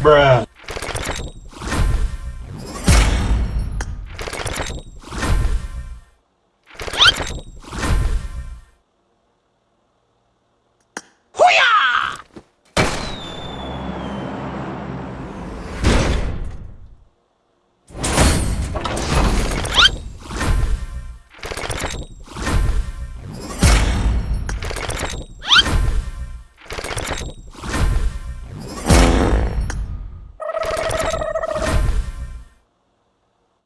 Bruh.